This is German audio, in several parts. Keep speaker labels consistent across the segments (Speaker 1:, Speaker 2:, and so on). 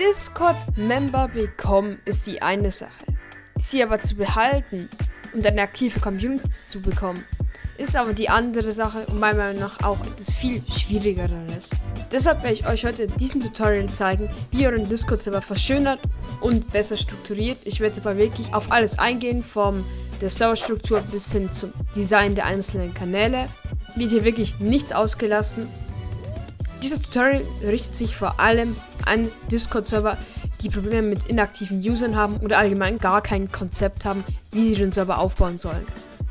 Speaker 1: Discord-Member bekommen ist die eine Sache. Sie aber zu behalten und eine aktive Community zu bekommen, ist aber die andere Sache und meiner Meinung nach auch etwas viel schwierigeres. Deshalb werde ich euch heute in diesem Tutorial zeigen, wie ihr euren Discord-Server verschönert und besser strukturiert. Ich werde aber wirklich auf alles eingehen, vom der Serverstruktur bis hin zum Design der einzelnen Kanäle. Wird hier wirklich nichts ausgelassen. Dieses Tutorial richtet sich vor allem an Discord-Server, die Probleme mit inaktiven Usern haben oder allgemein gar kein Konzept haben, wie sie den Server aufbauen sollen.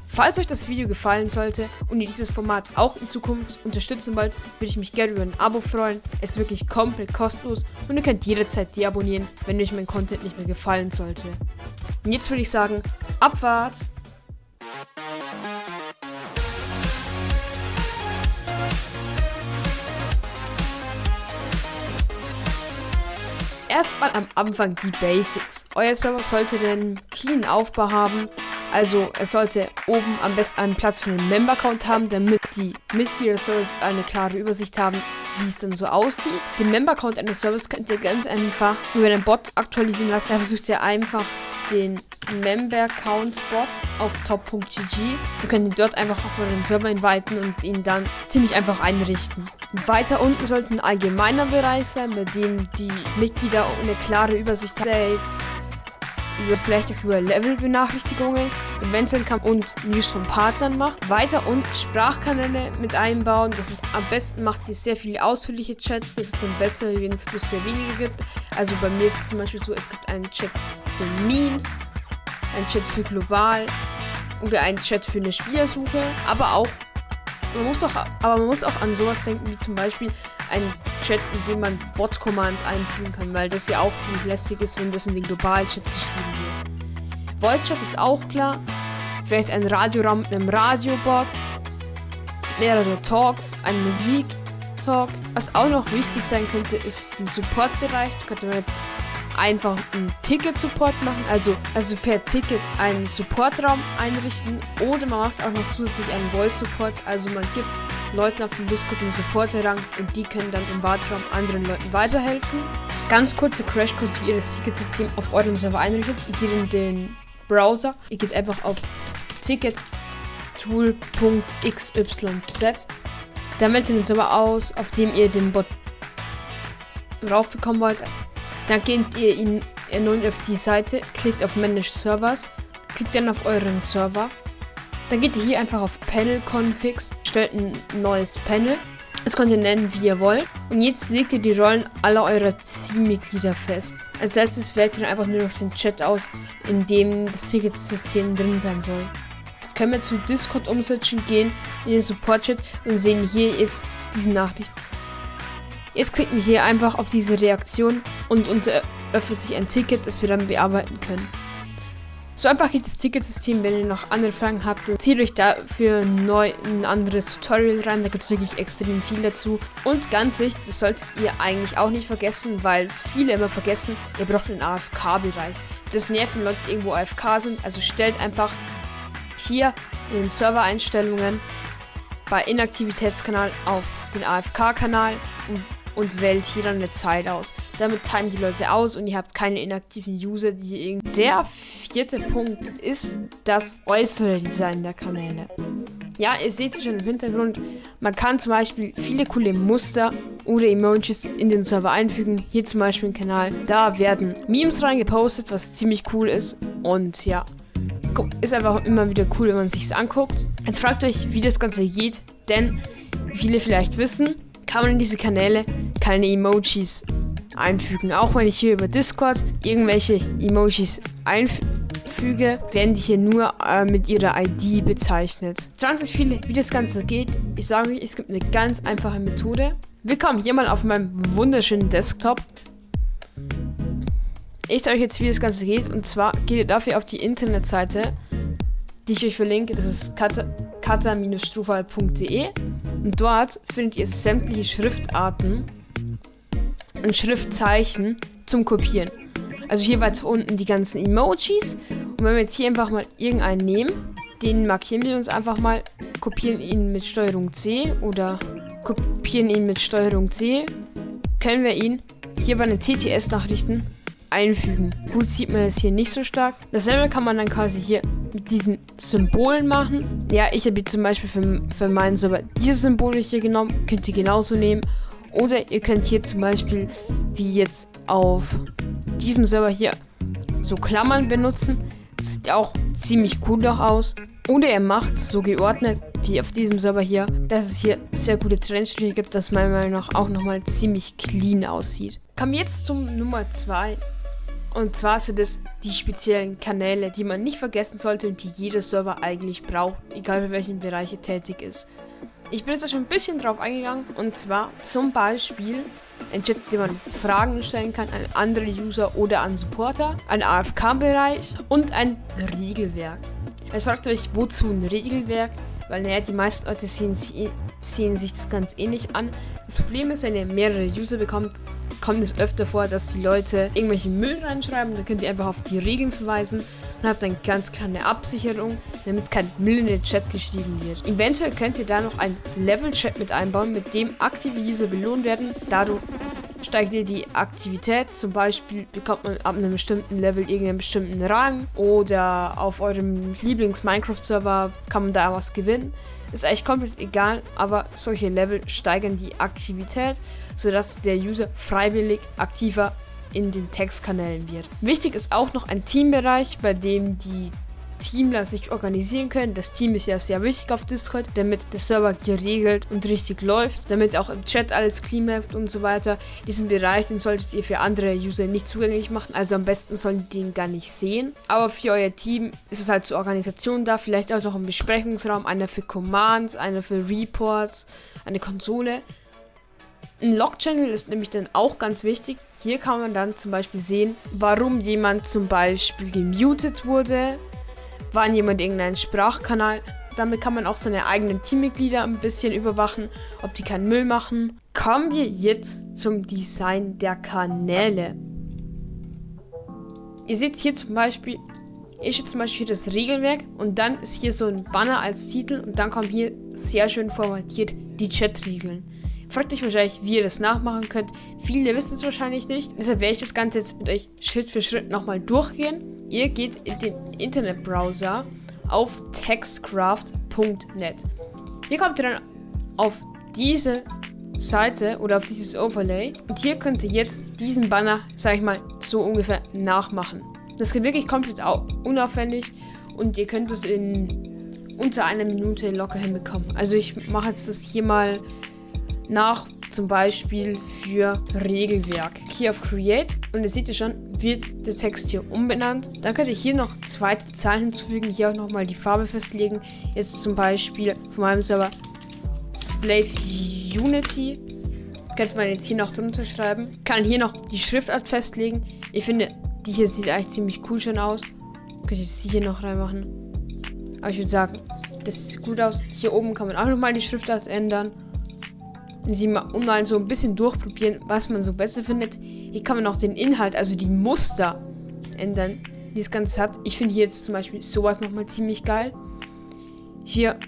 Speaker 1: Falls euch das Video gefallen sollte und ihr dieses Format auch in Zukunft unterstützen wollt, würde ich mich gerne über ein Abo freuen. Es ist wirklich komplett kostenlos und ihr könnt jederzeit deabonnieren, wenn euch mein Content nicht mehr gefallen sollte. Und jetzt würde ich sagen, Abfahrt! Erstmal am Anfang die Basics. Euer Server sollte den clean Aufbau haben, also es sollte oben am besten einen Platz für den Member-Account haben, damit die Mitglieder des Servers eine klare Übersicht haben, wie es dann so aussieht. Den Member-Account eines Servers könnt ihr ganz einfach über einen Bot aktualisieren lassen. Da versucht ihr einfach den Member-Account-Bot auf top.gg. Ihr könnt ihn dort einfach auf euren Server inviten und ihn dann ziemlich einfach einrichten. Weiter unten sollte ein allgemeiner Bereich sein, bei dem die Mitglieder eine klare Übersicht haben über vielleicht auch über Level-Benachrichtigungen, Events-Income und News von Partnern macht. Weiter und Sprachkanäle mit einbauen. Das ist am besten macht ihr sehr viele ausführliche Chats. Das ist dann besser, wenn es bloß sehr wenige gibt. Also bei mir ist es zum Beispiel so, es gibt einen Chat für Memes, einen Chat für global oder einen Chat für eine Spielersuche, aber auch man muss auch, aber man muss auch an sowas denken, wie zum Beispiel ein Chat, in dem man Bot-Commands einfügen kann, weil das ja auch ziemlich lästig ist, wenn das in den globalen Chat geschrieben wird. Voice Chat ist auch klar. Vielleicht ein Radioraum mit einem Radiobot. Mehrere Talks, ein Musik-Talk. Was auch noch wichtig sein könnte, ist ein Support-Bereich. Da könnte man jetzt einfach einen Ticket-Support machen, also, also per Ticket einen Support-Raum einrichten oder man macht auch noch zusätzlich einen Voice-Support, also man gibt Leuten auf dem Discord einen Supporter-Rang und die können dann im Wartraum anderen Leuten weiterhelfen. Ganz kurze Crashkurs, wie ihr das Ticketsystem auf eurem Server einrichtet. Ihr geht in den Browser, ihr geht einfach auf tickettool.xyz. Dann wählt ihr den Server aus, auf dem ihr den Bot raufbekommen wollt. Dann geht ihr in, nun auf die Seite, klickt auf Manage Servers, klickt dann auf euren Server. Dann geht ihr hier einfach auf Panel Configs, stellt ein neues Panel. Das könnt ihr nennen, wie ihr wollt. Und jetzt legt ihr die Rollen aller eurer Teammitglieder fest. Als letztes wählt ihr einfach nur noch den Chat aus, in dem das Ticketsystem drin sein soll. Jetzt können wir zu Discord umsetzen, gehen in den Support-Chat und sehen hier jetzt diese Nachricht. Jetzt klicken wir hier einfach auf diese Reaktion und uns öffnet sich ein Ticket, das wir dann bearbeiten können. So einfach geht das Ticketsystem, wenn ihr noch andere Fragen habt, zieht euch dafür neu ein anderes Tutorial rein, da gibt es wirklich extrem viel dazu. Und ganz wichtig, das solltet ihr eigentlich auch nicht vergessen, weil es viele immer vergessen, ihr braucht einen AFK-Bereich. Das nervt, wenn Leute irgendwo AFK sind, also stellt einfach hier in den Server-Einstellungen bei Inaktivitätskanal auf den AFK-Kanal und und wählt hier dann eine Zeit aus. Damit timen die Leute aus und ihr habt keine inaktiven User, die irgendwie. Der vierte Punkt ist das äußere Design der Kanäle. Ja, ihr seht es schon im Hintergrund. Man kann zum Beispiel viele coole Muster oder Emojis in den Server einfügen. Hier zum Beispiel im Kanal. Da werden Memes reingepostet, was ziemlich cool ist. Und ja, ist einfach immer wieder cool, wenn man sich anguckt. Jetzt fragt euch, wie das Ganze geht, denn viele vielleicht wissen, kann man in diese Kanäle keine Emojis einfügen. Auch wenn ich hier über Discord irgendwelche Emojis einfüge, werden die hier nur äh, mit ihrer ID bezeichnet. Sich viele, wie das Ganze geht. Ich sage euch, es gibt eine ganz einfache Methode. Willkommen hier mal auf meinem wunderschönen Desktop. Ich zeige euch jetzt, wie das Ganze geht. Und zwar geht ihr dafür auf die Internetseite, die ich euch verlinke. Das ist kata-strufal.de. Und dort findet ihr sämtliche Schriftarten und Schriftzeichen zum Kopieren. Also hier weiter unten die ganzen Emojis. Und wenn wir jetzt hier einfach mal irgendeinen nehmen, den markieren wir uns einfach mal, kopieren ihn mit Steuerung C oder kopieren ihn mit Steuerung C, können wir ihn hier bei den TTS-Nachrichten einfügen. Gut sieht man das hier nicht so stark. Dasselbe kann man dann quasi hier mit diesen Symbolen machen. Ja, ich habe zum Beispiel für, für meinen Server diese Symbole hier genommen. Könnt ihr genauso nehmen. Oder ihr könnt hier zum Beispiel, wie jetzt auf diesem Server hier, so Klammern benutzen. Sieht auch ziemlich cool doch aus. Oder ihr macht es so geordnet, wie auf diesem Server hier, dass es hier sehr gute Trennstriche gibt, dass meiner Meinung nach auch nochmal ziemlich clean aussieht. Kommen jetzt zum Nummer 2. Und zwar sind es die speziellen Kanäle, die man nicht vergessen sollte und die jeder Server eigentlich braucht, egal für welchen Bereich er tätig ist. Ich bin jetzt schon ein bisschen drauf eingegangen und zwar zum Beispiel ein Chat, dem man Fragen stellen kann an andere User oder an Supporter, ein AFK-Bereich und ein Regelwerk. Er sagt euch, wozu ein Regelwerk, weil naja, die meisten Leute sehen, sehen sich das ganz ähnlich an. Das Problem ist, wenn ihr mehrere User bekommt, kommt es öfter vor, dass die Leute irgendwelchen Müll reinschreiben. Dann könnt ihr einfach auf die Regeln verweisen und habt eine ganz kleine Absicherung, damit kein Müll in den Chat geschrieben wird. Eventuell könnt ihr da noch einen Level-Chat mit einbauen, mit dem aktive User belohnt werden. Dadurch steigt ihr die Aktivität. Zum Beispiel bekommt man ab einem bestimmten Level irgendeinen bestimmten Rang oder auf eurem Lieblings-Minecraft-Server kann man da was gewinnen. Ist eigentlich komplett egal, aber solche Level steigern die Aktivität, sodass der User freiwillig aktiver in den Textkanälen wird. Wichtig ist auch noch ein Teambereich, bei dem die Teamler sich organisieren können. Das Team ist ja sehr wichtig auf Discord, damit der Server geregelt und richtig läuft, damit auch im Chat alles clean bleibt und so weiter. Diesen Bereich, den solltet ihr für andere User nicht zugänglich machen, also am besten sollen die den gar nicht sehen. Aber für euer Team ist es halt zur Organisation da, vielleicht auch noch ein Besprechungsraum, einer für Commands, einer für Reports, eine Konsole. Ein Log-Channel ist nämlich dann auch ganz wichtig. Hier kann man dann zum Beispiel sehen, warum jemand zum Beispiel gemutet wurde wann jemand irgendeinen Sprachkanal. Damit kann man auch seine eigenen Teammitglieder ein bisschen überwachen, ob die keinen Müll machen. Kommen wir jetzt zum Design der Kanäle. Ihr seht hier zum Beispiel, ich steht zum Beispiel das Regelwerk und dann ist hier so ein Banner als Titel und dann kommen hier sehr schön formatiert die Chat-Regeln. Fragt euch wahrscheinlich, wie ihr das nachmachen könnt. Viele wissen es wahrscheinlich nicht. Deshalb werde ich das Ganze jetzt mit euch Schritt für Schritt nochmal durchgehen. Ihr geht in den Internetbrowser auf textcraft.net. Hier kommt ihr dann auf diese Seite oder auf dieses Overlay und hier könnt ihr jetzt diesen Banner, sag ich mal, so ungefähr nachmachen. Das geht wirklich komplett unaufwendig und ihr könnt es in unter einer Minute locker hinbekommen. Also ich mache jetzt das hier mal nach zum Beispiel für Regelwerk. Hier auf Create und ihr seht ihr schon, wird der Text hier umbenannt. Dann könnt ihr hier noch zweite Zahlen hinzufügen, hier auch nochmal die Farbe festlegen. Jetzt zum Beispiel von meinem Server Splave Unity. Könnte man jetzt hier noch drunter schreiben. Kann hier noch die Schriftart festlegen. Ich finde, die hier sieht eigentlich ziemlich cool schon aus. Könnt ihr jetzt hier noch reinmachen. Aber ich würde sagen, das sieht gut aus. Hier oben kann man auch nochmal die Schriftart ändern sie mal, mal so ein bisschen durchprobieren, was man so besser findet. Hier kann man auch den Inhalt, also die Muster ändern, die das Ganze hat. Ich finde hier jetzt zum Beispiel sowas nochmal ziemlich geil. Hier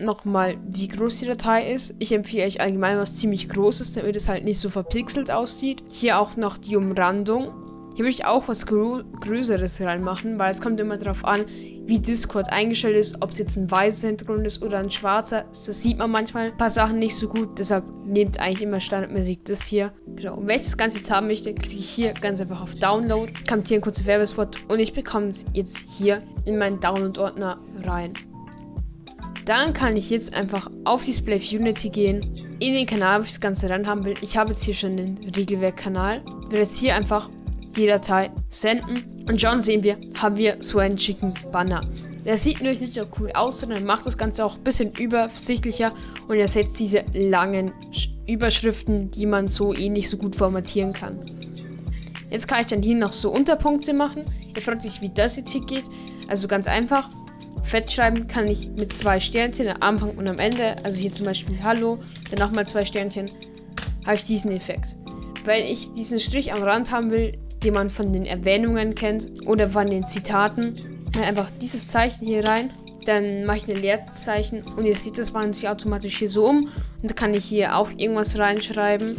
Speaker 1: nochmal, wie groß die Datei ist. Ich empfehle euch allgemein was ziemlich Großes, damit es halt nicht so verpixelt aussieht. Hier auch noch die Umrandung. Hier würde ich auch was Grö Größeres reinmachen, weil es kommt immer darauf an, wie Discord eingestellt ist, ob es jetzt ein weißer Hintergrund ist oder ein schwarzer. Das sieht man manchmal ein paar Sachen nicht so gut, deshalb nehmt eigentlich immer standardmäßig das hier. Genau. Und wenn ich das Ganze jetzt haben möchte, klicke ich hier ganz einfach auf Download, kommt hier ein kurzer Werbespot und ich bekomme es jetzt hier in meinen Download-Ordner rein. Dann kann ich jetzt einfach auf Display Unity gehen, in den Kanal, wo ich das Ganze ran haben will. Ich habe jetzt hier schon den Regelwerk-Kanal. Will jetzt hier einfach die Datei senden. Und schon sehen wir, haben wir so einen schicken Banner. Der sieht nämlich nicht nur cool aus, sondern macht das Ganze auch ein bisschen übersichtlicher und ersetzt diese langen Überschriften, die man so eh nicht so gut formatieren kann. Jetzt kann ich dann hier noch so Unterpunkte machen. Ihr fragt euch, wie das jetzt hier geht. Also ganz einfach. Fett schreiben kann ich mit zwei Sternchen am Anfang und am Ende. Also hier zum Beispiel Hallo, dann nochmal zwei Sternchen. Habe ich diesen Effekt. Weil ich diesen Strich am Rand haben will, den man von den Erwähnungen kennt oder von den Zitaten. Einfach dieses Zeichen hier rein. Dann mache ich ein Leerzeichen und ihr seht, das wandelt sich automatisch hier so um. Und da kann ich hier auch irgendwas reinschreiben.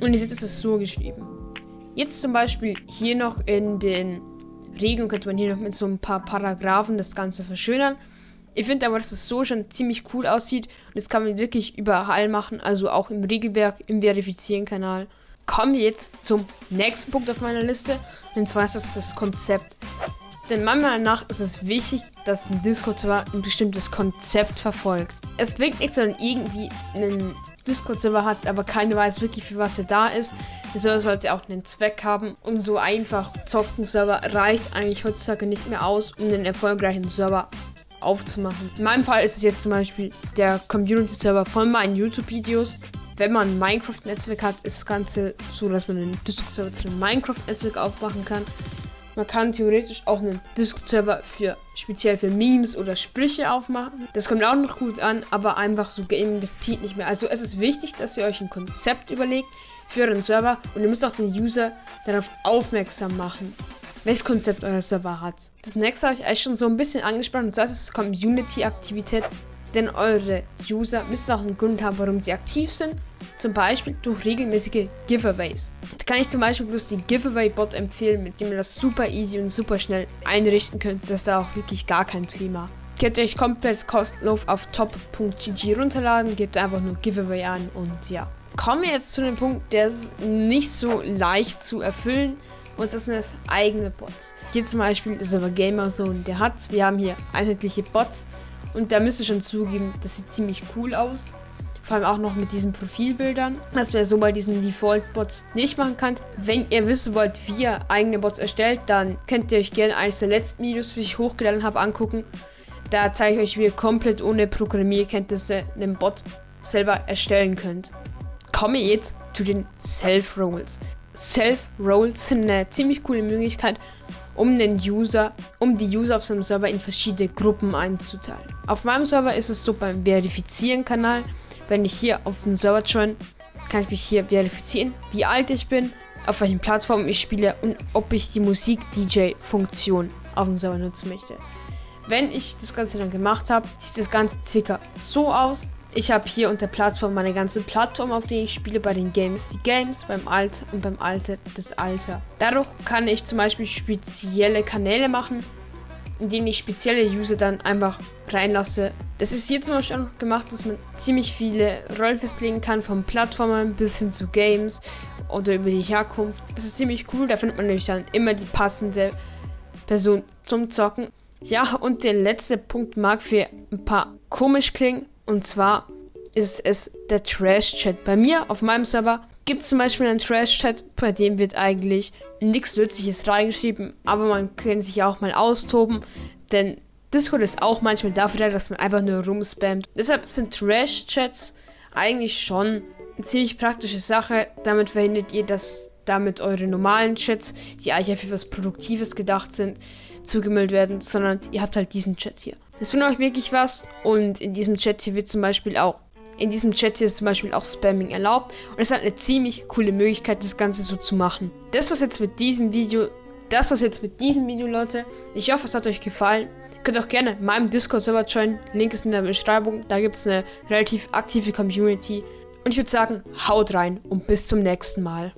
Speaker 1: Und ihr seht, es ist so geschrieben. Jetzt zum Beispiel hier noch in den Regeln könnte man hier noch mit so ein paar Paragraphen das Ganze verschönern. Ich finde aber, dass es so schon ziemlich cool aussieht. Und das kann man wirklich überall machen. Also auch im Regelwerk, im Verifizieren-Kanal. Kommen wir jetzt zum nächsten Punkt auf meiner Liste. Und zwar ist das das Konzept. Denn meiner Meinung nach ist es wichtig, dass ein Discord-Server ein bestimmtes Konzept verfolgt. Es bringt nichts, wenn irgendwie einen Discord-Server hat, aber keiner weiß wirklich, für was er da ist. Der Server sollte auch einen Zweck haben. Und so einfach zocken Server reicht eigentlich heutzutage nicht mehr aus, um einen erfolgreichen Server aufzumachen. In meinem Fall ist es jetzt zum Beispiel der Community-Server von meinen YouTube-Videos. Wenn man ein Minecraft-Netzwerk hat, ist das Ganze so, dass man einen Discord-Server zu einem Minecraft-Netzwerk aufmachen kann. Man kann theoretisch auch einen Discord-Server für speziell für Memes oder Sprüche aufmachen. Das kommt auch noch gut an, aber einfach so Gaming, das zieht nicht mehr. Also es ist wichtig, dass ihr euch ein Konzept überlegt für euren Server und ihr müsst auch den User darauf aufmerksam machen, welches Konzept euer Server hat. Das nächste habe ich eigentlich schon so ein bisschen angesprochen, und das ist Community-Aktivität. Denn eure User müssen auch einen Grund haben, warum sie aktiv sind. Zum Beispiel durch regelmäßige Giveaways. Da kann ich zum Beispiel bloß den Giveaway-Bot empfehlen, mit dem ihr das super easy und super schnell einrichten könnt. Das ist da auch wirklich gar kein Thema. Könnt ihr euch komplett kostenlos auf top.gg runterladen, gebt einfach nur Giveaway an und ja. Kommen wir jetzt zu dem Punkt, der ist nicht so leicht zu erfüllen und das sind das eigene Bots. Hier zum Beispiel ist aber Gamerzone, der hat, wir haben hier einheitliche Bots und da müsst ihr schon zugeben, das sieht ziemlich cool aus. Vor allem auch noch mit diesen Profilbildern, was man so bei diesen Default-Bots nicht machen kann. Wenn ihr wissen wollt, wie ihr eigene Bots erstellt, dann könnt ihr euch gerne eines der letzten Videos, die ich hochgeladen habe, angucken. Da zeige ich euch, wie ihr komplett ohne Programmierkenntnisse einen Bot selber erstellen könnt. Komme jetzt zu den Self-Rolls. Self-Rolls sind eine ziemlich coole Möglichkeit, um den User, um die User auf seinem Server in verschiedene Gruppen einzuteilen. Auf meinem Server ist es so beim Verifizieren-Kanal, wenn ich hier auf den Server join, kann ich mich hier verifizieren, wie alt ich bin, auf welchen Plattformen ich spiele und ob ich die Musik-DJ-Funktion auf dem Server nutzen möchte. Wenn ich das Ganze dann gemacht habe, sieht das Ganze circa so aus. Ich habe hier unter Plattform meine ganze Plattform, auf der ich spiele, bei den Games die Games, beim Alter und beim Alter das Alter. Dadurch kann ich zum Beispiel spezielle Kanäle machen, in denen ich spezielle User dann einfach reinlasse. Das ist hier zum Beispiel auch gemacht, dass man ziemlich viele Rollen festlegen kann, von Plattformen bis hin zu Games oder über die Herkunft. Das ist ziemlich cool, da findet man nämlich dann immer die passende Person zum Zocken. Ja, und der letzte Punkt mag für ein paar komisch klingen, und zwar ist es der Trash-Chat. Bei mir auf meinem Server gibt es zum Beispiel einen Trash-Chat, bei dem wird eigentlich nichts Nützliches reingeschrieben, aber man kann sich auch mal austoben, denn Discord ist auch manchmal dafür da, dass man einfach nur rumspammt. Deshalb sind Trash-Chats eigentlich schon eine ziemlich praktische Sache. Damit verhindert ihr, dass damit eure normalen Chats, die eigentlich für was Produktives gedacht sind, zugemüllt werden, sondern ihr habt halt diesen Chat hier. Das bringt euch wirklich was und in diesem Chat hier wird zum Beispiel auch in diesem Chat hier ist zum Beispiel auch Spamming erlaubt und es hat eine ziemlich coole Möglichkeit, das Ganze so zu machen. Das was jetzt mit diesem Video, das was jetzt mit diesem Video, Leute. Ich hoffe, es hat euch gefallen. Könnt auch gerne meinem Discord-Server joinen. Link ist in der Beschreibung. Da gibt es eine relativ aktive Community. Und ich würde sagen, haut rein und bis zum nächsten Mal.